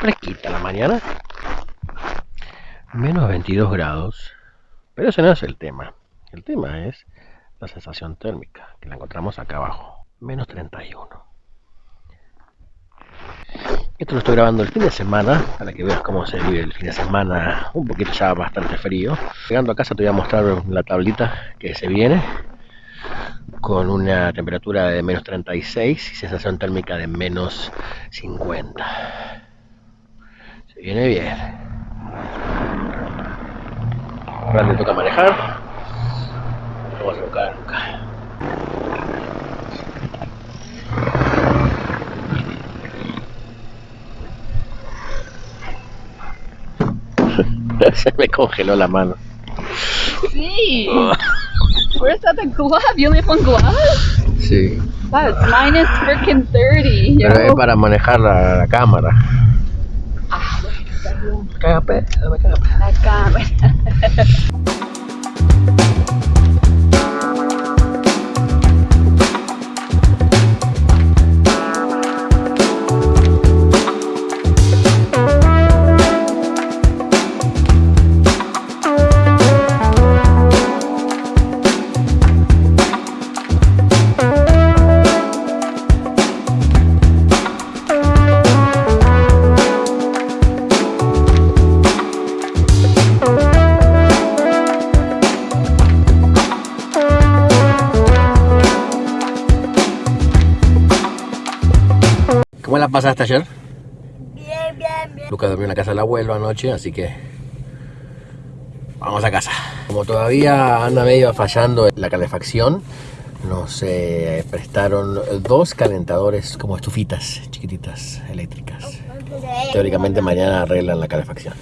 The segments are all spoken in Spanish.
fresquita la mañana. Menos 22 grados. Pero ese no es el tema. El tema es la sensación térmica, que la encontramos acá abajo. Menos 31. Esto lo estoy grabando el fin de semana, para que veas cómo se vive el fin de semana, un poquito ya bastante frío. Llegando a casa te voy a mostrar la tablita que se viene, con una temperatura de menos 36 y sensación térmica de menos 50. Se viene bien. Ahora me toca manejar. Vamos a buscar nunca. Se me congeló la mano. Sí. Where's that the glove? You live on gloves? Sí. That's minus freaking 30. Yo. Pero es para manejar la, la cámara. Ah, bueno, está bien. Cágate. La cámara. ¿Cómo la pasaste ayer? Bien, bien, bien. Lucas durmió en la casa del abuelo anoche, así que vamos a casa. Como todavía anda medio fallando la calefacción, nos eh, prestaron dos calentadores como estufitas chiquititas eléctricas. Teóricamente mañana arreglan la calefacción.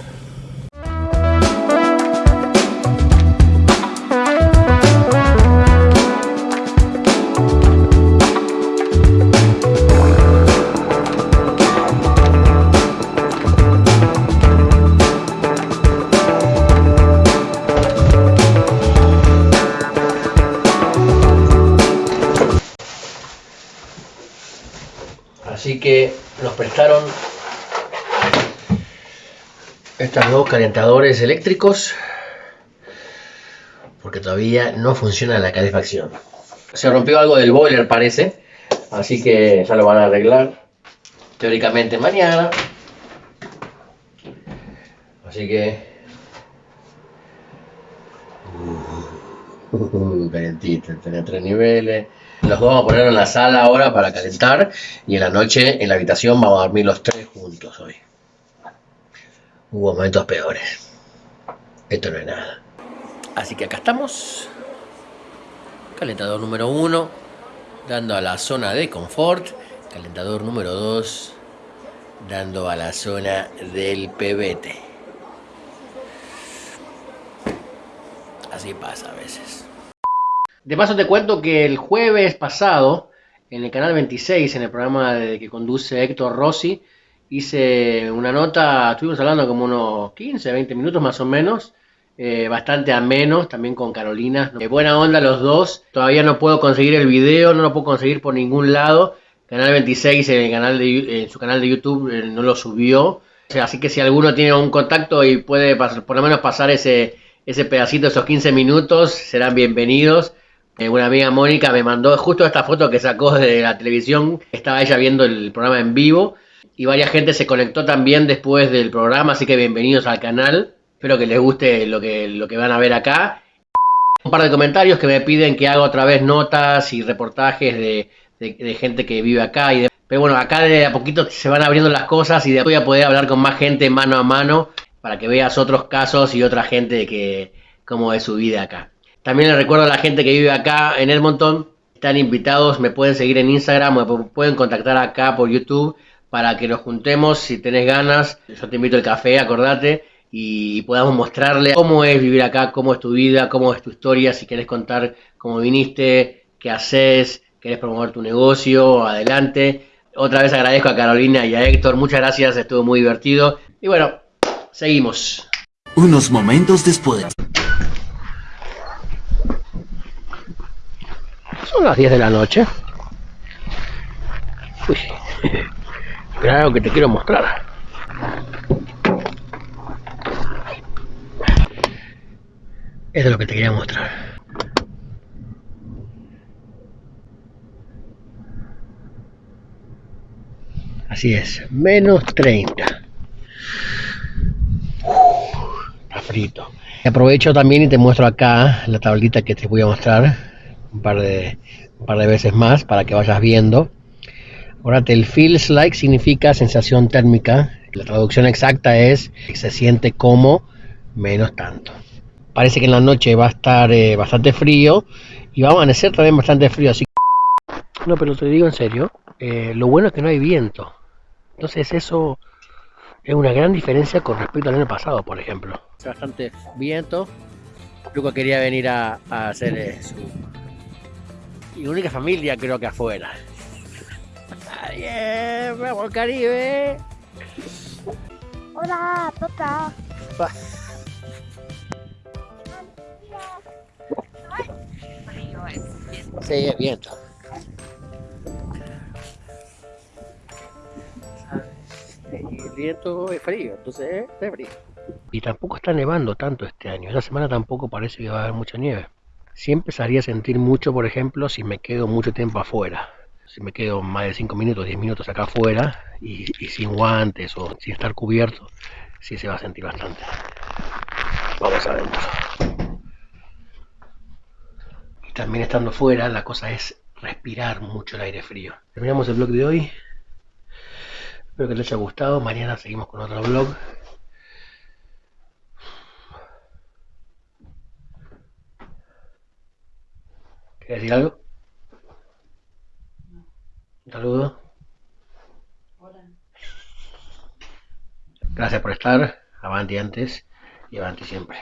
Así que nos prestaron estos dos calentadores eléctricos porque todavía no funciona la calefacción. Se rompió algo del boiler parece, así que ya lo van a arreglar teóricamente mañana. Así que... Uh, calentito, tres niveles. Los dos vamos a poner en la sala ahora para calentar y en la noche en la habitación vamos a dormir los tres juntos hoy. Hubo momentos peores. Esto no es nada. Así que acá estamos. Calentador número uno, dando a la zona de confort. Calentador número 2, dando a la zona del PBT. Así pasa a veces. De paso te cuento que el jueves pasado, en el canal 26, en el programa de, que conduce Héctor Rossi, hice una nota, estuvimos hablando como unos 15, 20 minutos más o menos, eh, bastante amenos, también con Carolina. De buena onda los dos, todavía no puedo conseguir el video, no lo puedo conseguir por ningún lado. Canal 26 en, el canal de, en su canal de YouTube eh, no lo subió. Así que si alguno tiene un contacto y puede pasar, por lo menos pasar ese, ese pedacito, esos 15 minutos, serán bienvenidos. Eh, una amiga Mónica me mandó justo esta foto que sacó de la televisión. Estaba ella viendo el programa en vivo y varias gente se conectó también después del programa, así que bienvenidos al canal. Espero que les guste lo que, lo que van a ver acá. Un par de comentarios que me piden que haga otra vez notas y reportajes de, de- gente que vive acá. Y de- pero bueno, acá de a poquito se van abriendo las cosas y de voy a poder hablar con más gente mano a mano para que veas otros casos y otra gente que cómo es su vida acá. También les recuerdo a la gente que vive acá en Edmonton, están invitados, me pueden seguir en Instagram, me pu- pueden contactar acá por YouTube para que nos juntemos si tenés ganas. Yo te invito al café, acordate, y podamos mostrarle cómo es vivir acá, cómo es tu vida, cómo es tu historia, si querés contar cómo viniste, qué haces, querés promover tu negocio, adelante. Otra vez agradezco a Carolina y a Héctor, muchas gracias, estuvo muy divertido. Y bueno, seguimos. Unos momentos después. Son las 10 de la noche. Uy, claro que te quiero mostrar. Eso es lo que te quería mostrar. Así es, menos 30. Está frito. Aprovecho también y te muestro acá la tablita que te voy a mostrar un par de, un par de veces más para que vayas viendo. Ahora, el feels like significa sensación térmica. La traducción exacta es se siente como menos tanto. Parece que en la noche va a estar eh, bastante frío y va a amanecer también bastante frío. Así que... No, pero te digo en serio, eh, lo bueno es que no hay viento. Entonces eso es una gran diferencia con respecto al año pasado, por ejemplo. Bastante viento. Luca quería venir a, a hacer eh, su y única familia creo que afuera. Bien, vamos al Caribe. Hola, papá. Va. Sí, es viento. Y el viento es frío, entonces es frío. Y tampoco está nevando tanto este año. Esta semana tampoco parece que va a haber mucha nieve. Sí empezaría a sentir mucho, por ejemplo, si me quedo mucho tiempo afuera. Si me quedo más de 5 minutos, 10 minutos acá afuera y, sin guantes o sin estar cubierto, sí se va a sentir bastante. Vamos adentro. Y también estando fuera, la cosa es respirar mucho el aire frío. Terminamos el blog de hoy. Espero que les haya gustado. Mañana seguimos con otro blog. ¿Quieres decir algo? Un saludo. Gracias por estar. Avanti antes y avanti siempre.